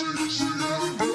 Blame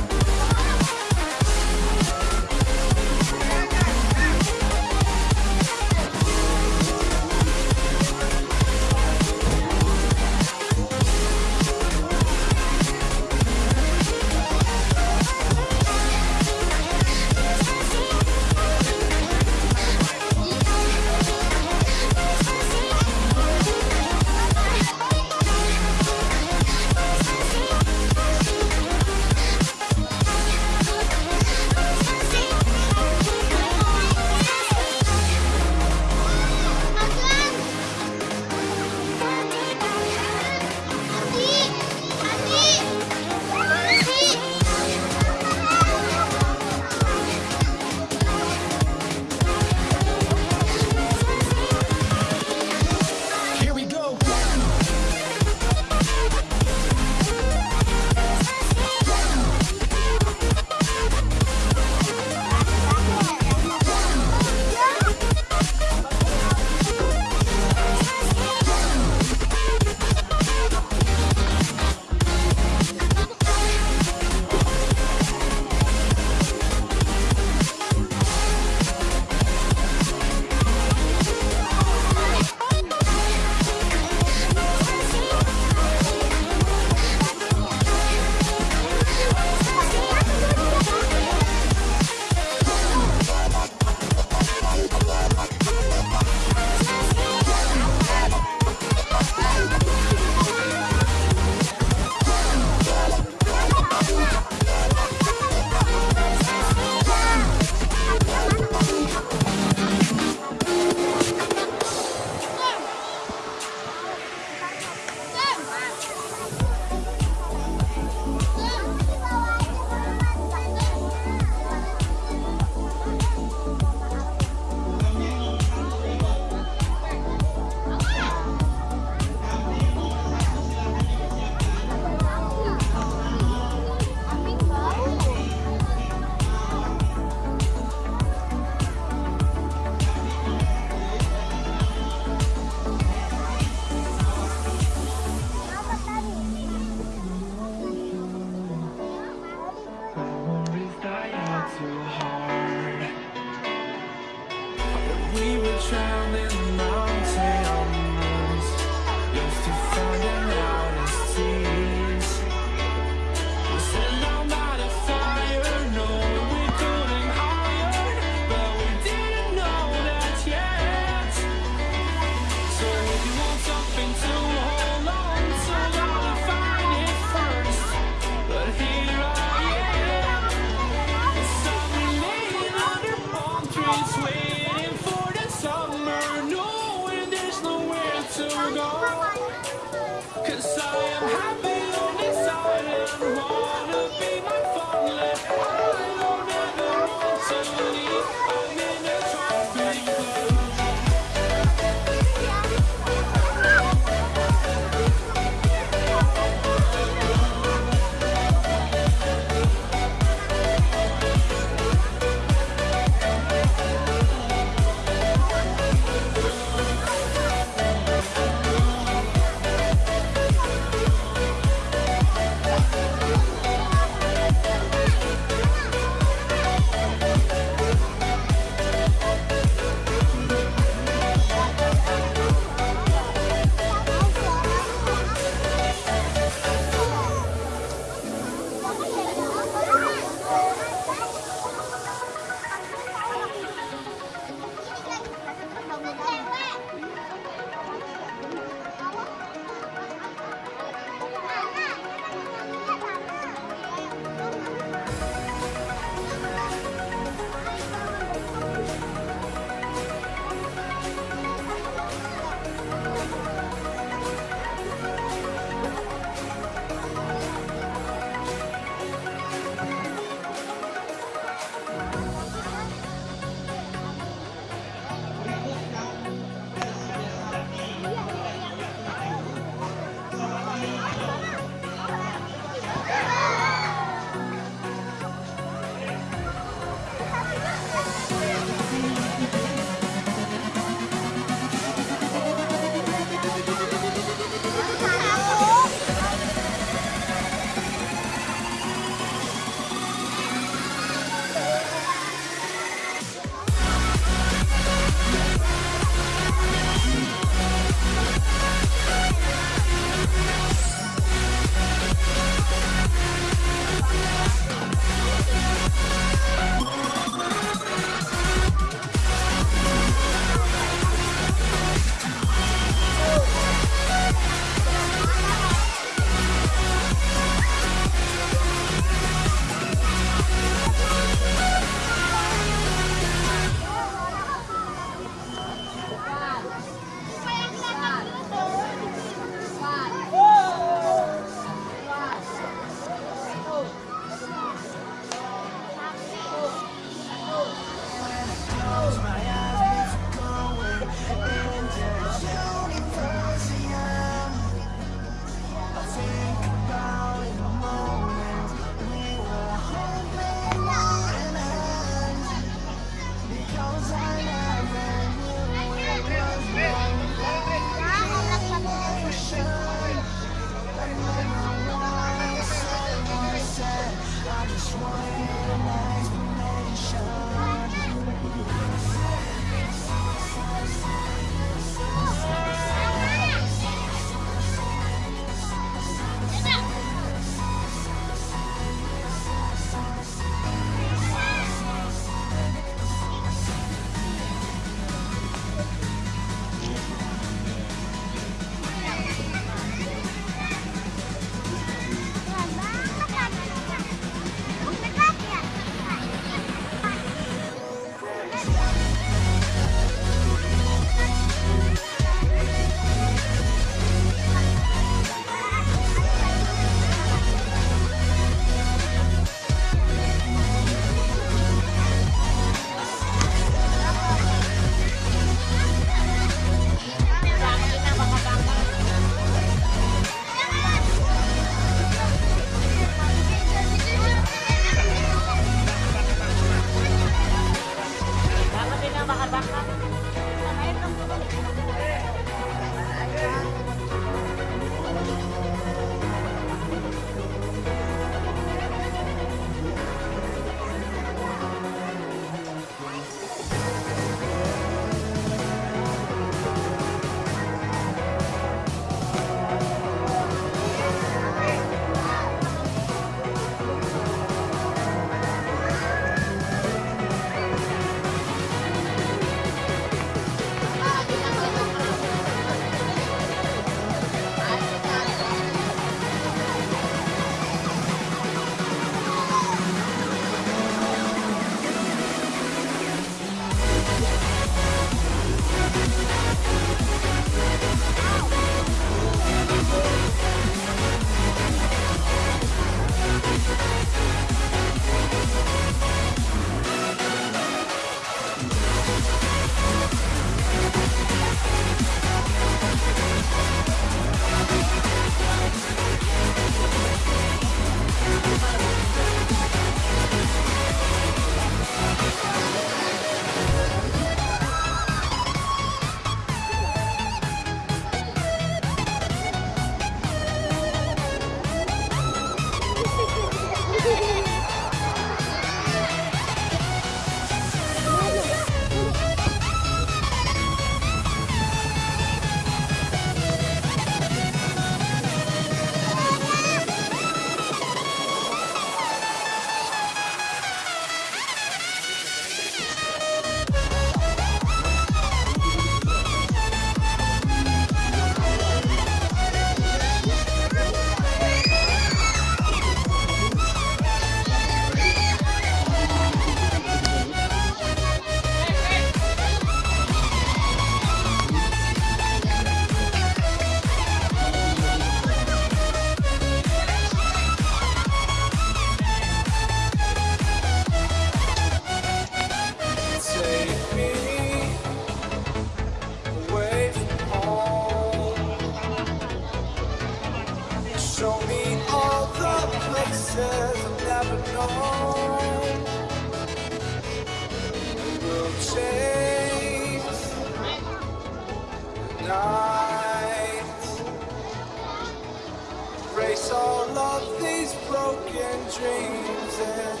dreams